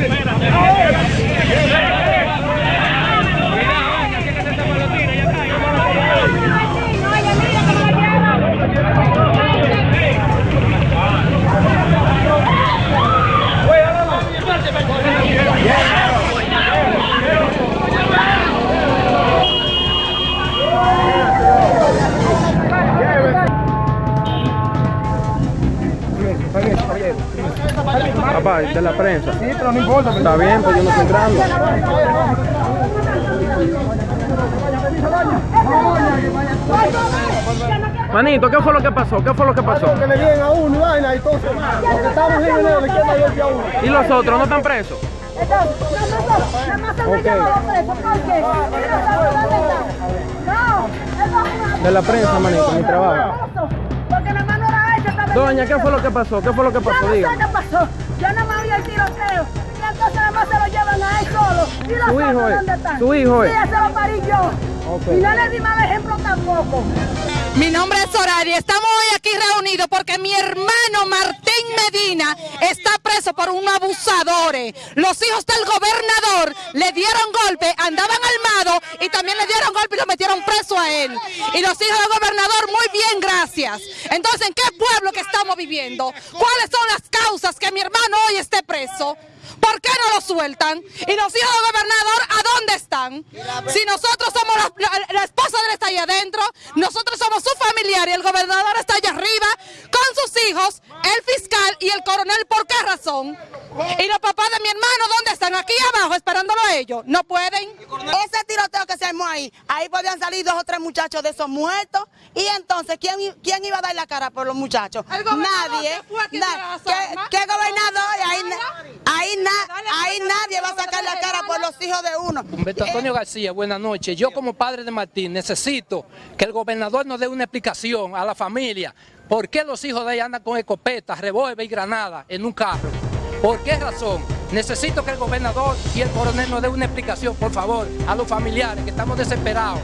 cambie. Ahora. De la prensa. Sí, pero no importa. Está bien, pues yo no estoy entrando. Manito, ¿qué fue lo que pasó? ¿Qué fue lo que pasó? Que le vienen a uno y vaina y todo. Porque estamos en el de izquierda y a uno. ¿Y los otros no están presos? Nada más se me lleva los presos, ¿por qué? ¿Dónde están? No, De la prensa, manito, mi trabajo. Porque nada más no era eso, estaba Doña, ¿qué fue lo que pasó? ¿Qué fue lo que pasó? qué pasó. Yo nada más vi el tiroteo. Y entonces nada más se lo llevan a él solo. ¿Y los otros es- dónde están? su hijo es. Sí, ese lo parí yo. Ok. Y no le di mal ejemplo tampoco. Mi nombre es Soraya. Estamos hoy aquí reunidos porque mi hermano Martín Medina está preso por unos abusadores. Los hijos del gobernador le dieron golpe, andaban armados y también le dieron golpe y lo metieron preso a él. Y los hijos del gobernador, muy bien, gracias. Entonces, ¿en qué pueblo que estamos viviendo? ¿Cuáles son las causas que mi hermano hoy esté preso? ¿Por qué no lo sueltan? ¿Y los hijos del gobernador a dónde están? Si nosotros somos la, esposa de él está ahí adentro, nosotros somos su familiar y el gobernador está allá arriba con sus hijos, el fiscal y el coronel, ¿por qué razón? ¿Y los papás de mi hermano esperándolo a ellos. ¿No pueden? Ese tiroteo que se armó ahí, ahí podían salir dos o tres muchachos de esos muertos. Y entonces, ¿quién, quién iba a dar la cara por los muchachos? El Nadie. ¿qué fue que Na- ¿Qué, qué gobernador? Ahí, na- ahí, na- Dale, ahí dale, nadie va a sacar la cara por los hijos de uno. Humberto Antonio García, buenas noches. Yo como padre de Martín necesito que el gobernador nos dé una explicación a la familia. ¿Por qué los hijos de ella andan con escopetas, revólver y granada en un carro? ¿Por qué razón? Necesito que el gobernador y el coronel nos dé una explicación, por favor, a los familiares que estamos desesperados.